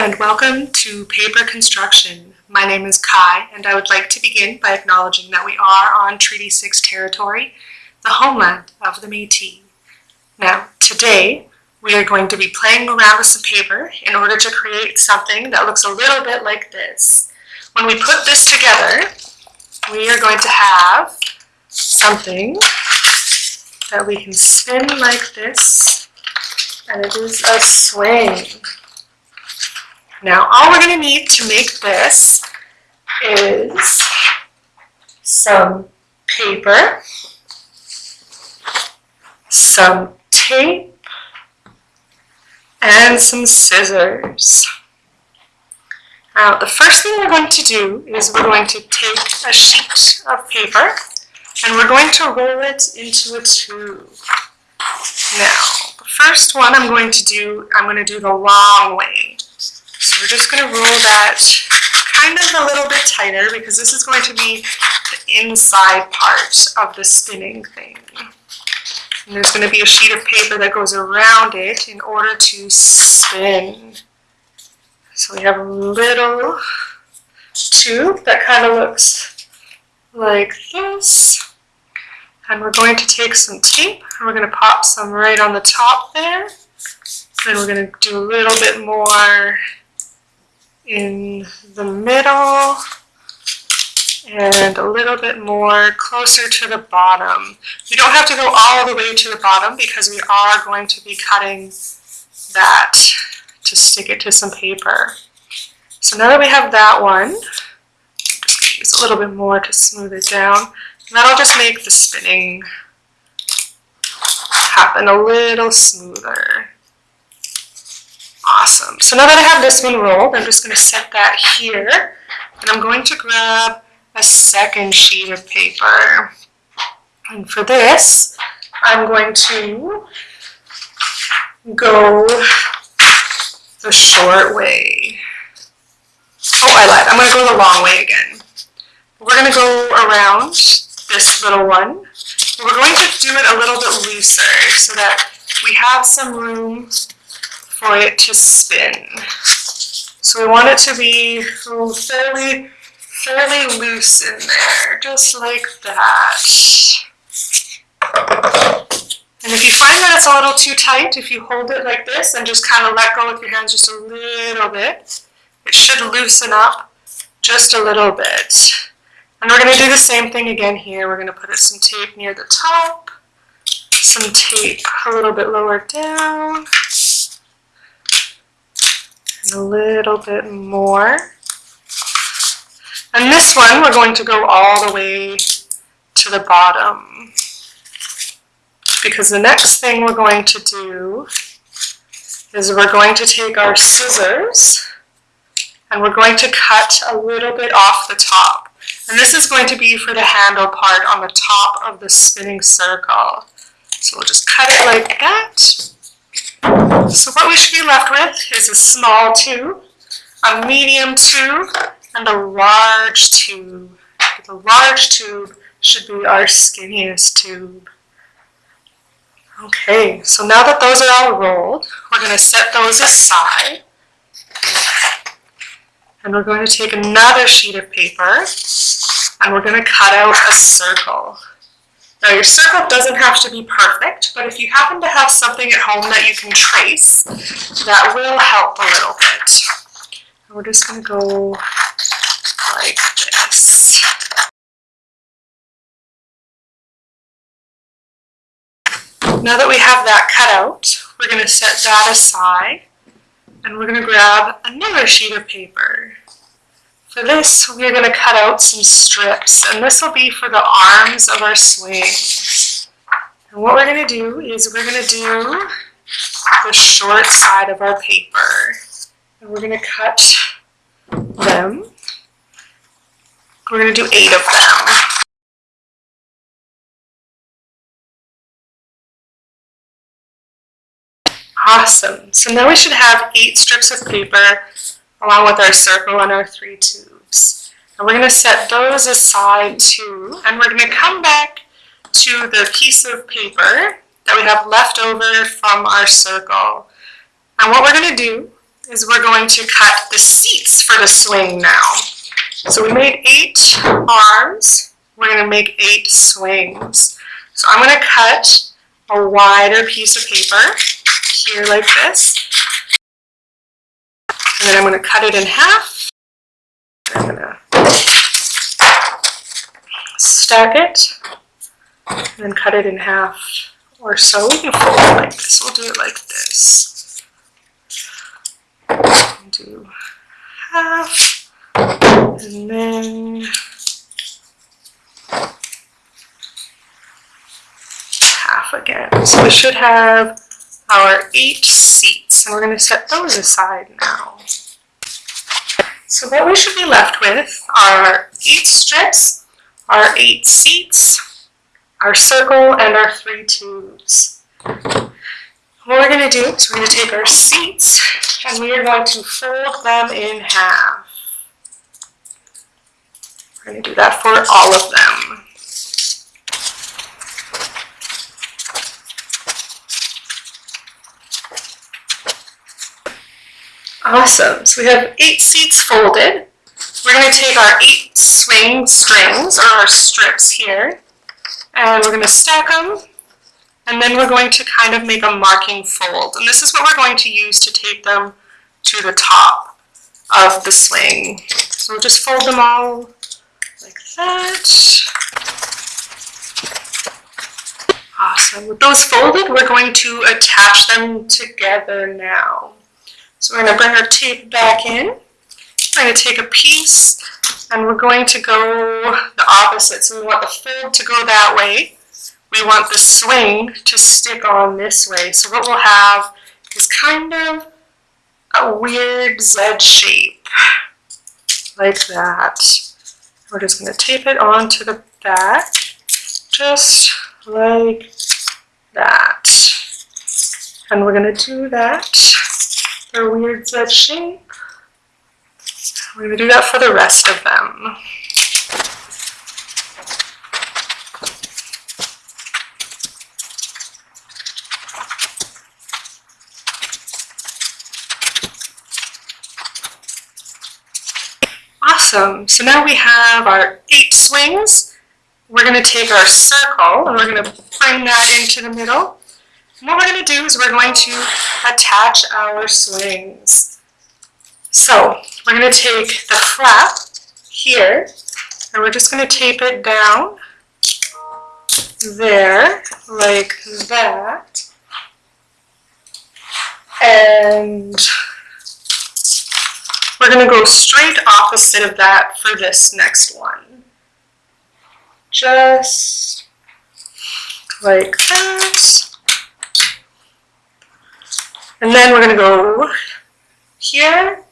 and welcome to Paper Construction. My name is Kai and I would like to begin by acknowledging that we are on Treaty 6 territory, the homeland of the Métis. Now, today we are going to be playing around with some paper in order to create something that looks a little bit like this. When we put this together, we are going to have something that we can spin like this, and it is a swing. Now, all we're going to need to make this is some paper, some tape, and some scissors. Now, the first thing we're going to do is we're going to take a sheet of paper and we're going to roll it into a tube. Now, the first one I'm going to do, I'm going to do the long way. We're just going to roll that kind of a little bit tighter because this is going to be the inside part of the spinning thing. And there's going to be a sheet of paper that goes around it in order to spin. So we have a little tube that kind of looks like this. And we're going to take some tape and we're going to pop some right on the top there. Then we're going to do a little bit more in the middle and a little bit more closer to the bottom. You don't have to go all the way to the bottom because we are going to be cutting that to stick it to some paper. So now that we have that one, just use a little bit more to smooth it down. And that'll just make the spinning happen a little smoother. Awesome. So now that I have this one rolled, I'm just going to set that here. And I'm going to grab a second sheet of paper. And for this, I'm going to go the short way. Oh, I lied. I'm going to go the long way again. We're going to go around this little one. We're going to do it a little bit looser so that we have some room for it to spin. So we want it to be fairly, fairly loose in there, just like that. And if you find that it's a little too tight, if you hold it like this and just kind of let go with your hands just a little bit, it should loosen up just a little bit. And we're going to do the same thing again here. We're going to put some tape near the top, some tape a little bit lower down, a little bit more. And this one, we're going to go all the way to the bottom. Because the next thing we're going to do is we're going to take our scissors and we're going to cut a little bit off the top. And this is going to be for the handle part on the top of the spinning circle. So we'll just cut it like that. So what we should be left with is a small tube, a medium tube, and a large tube. The large tube should be our skinniest tube. Okay, so now that those are all rolled, we're going to set those aside. And we're going to take another sheet of paper and we're going to cut out a circle. Now your circle doesn't have to be perfect, but if you happen to have something at home that you can trace, that will help a little bit. We're just going to go like this. Now that we have that cut out, we're going to set that aside and we're going to grab another sheet of paper. For this, we're going to cut out some strips, and this will be for the arms of our swing. And what we're going to do is we're going to do the short side of our paper. And we're going to cut them. We're going to do eight of them. Awesome. So now we should have eight strips of paper along with our circle and our three tubes. And we're going to set those aside too, and we're going to come back to the piece of paper that we have left over from our circle. And what we're going to do is we're going to cut the seats for the swing now. So we made eight arms. We're going to make eight swings. So I'm going to cut a wider piece of paper here like this. And then I'm going to cut it in half. I'm going to stack it and then cut it in half or so. We can fold it like this. We'll do it like this. Do half and then half again. So we should have our eight seats and we're going to set those aside now. So what we should be left with are eight strips, our eight seats, our circle, and our three tubes. What we're going to do is we're going to take our seats and we are going to fold them in half. We're going to do that for all of them. Awesome. So we have eight seats folded. We're going to take our eight swing strings, or our strips here, and we're going to stack them, and then we're going to kind of make a marking fold. And this is what we're going to use to tape them to the top of the swing. So we'll just fold them all like that. Awesome. With those folded, we're going to attach them together now. So we're going to bring our tape back in. We're going to take a piece and we're going to go the opposite. So we want the fold to go that way. We want the swing to stick on this way. So what we'll have is kind of a weird Z shape, like that. We're just going to tape it onto the back, just like that. And we're going to do that their weird Z shape. We're going to do that for the rest of them. Awesome. So now we have our eight swings. We're going to take our circle and we're going to bring that into the middle. What we're going to do is we're going to attach our swings. So we're going to take the flap here and we're just going to tape it down there like that. And we're going to go straight opposite of that for this next one. Just like that. And then we're going to go here,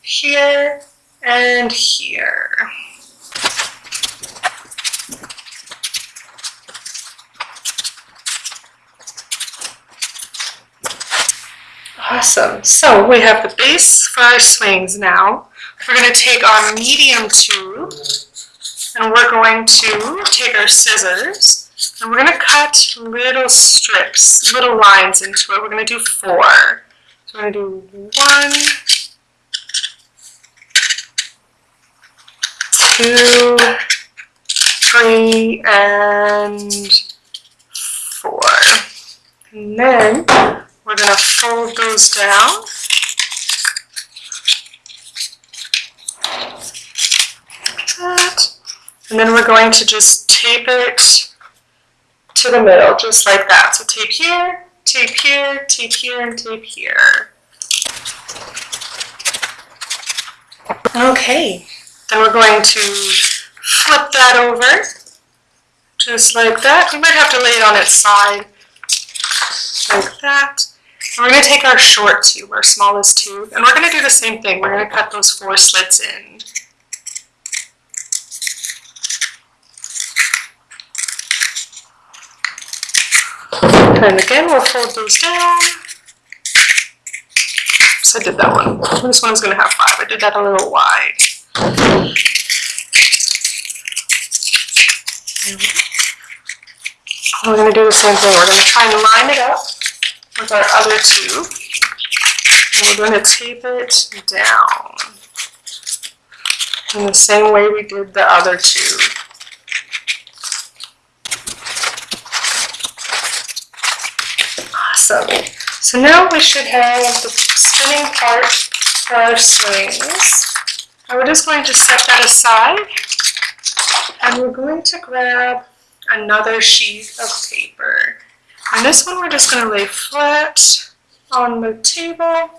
here, and here. Awesome. So we have the base for our swings now. We're going to take our medium tube and we're going to take our scissors and we're going to cut little strips, little lines into it. We're going to do four. So we're going to do one, two, three, and four. And then we're going to fold those down. And then we're going to just tape it to the middle, just like that. So tape here, tape here, tape here, and tape here. Okay, then we're going to flip that over, just like that. We might have to lay it on its side, like that. And we're going to take our short tube, our smallest tube, and we're going to do the same thing. We're going to cut those four slits in. And again, we'll fold those down. So I did that one. This one is going to have five. I did that a little wide. We're going to do the same thing. We're to try and line it up with our other two. And we're going to tape it down in the same way we did the other two. Awesome. So now we should have the spinning part for our swings. And we're just going to set that aside. And we're going to grab another sheet of paper. And this one we're just going to lay flat on the table.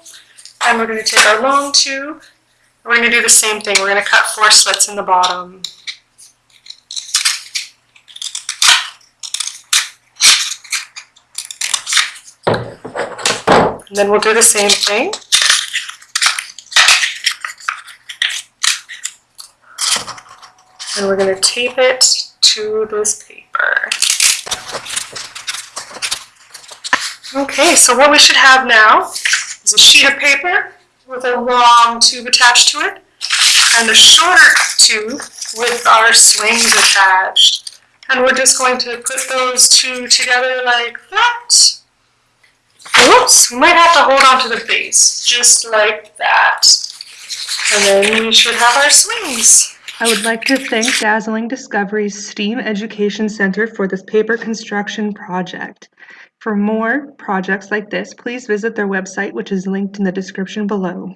And we're going to take our long tube. We're going to do the same thing. We're going to cut four slits in the bottom. And then we'll do the same thing. And we're going to tape it to this paper. Okay, so what we should have now is a sheet of paper with a long tube attached to it and a shorter tube with our swings attached. And we're just going to put those two together like that. Whoops, we might have to hold on to the base, just like that. And then we should have our swings. I would like to thank Dazzling Discoveries STEAM Education Center for this paper construction project. For more projects like this, please visit their website, which is linked in the description below.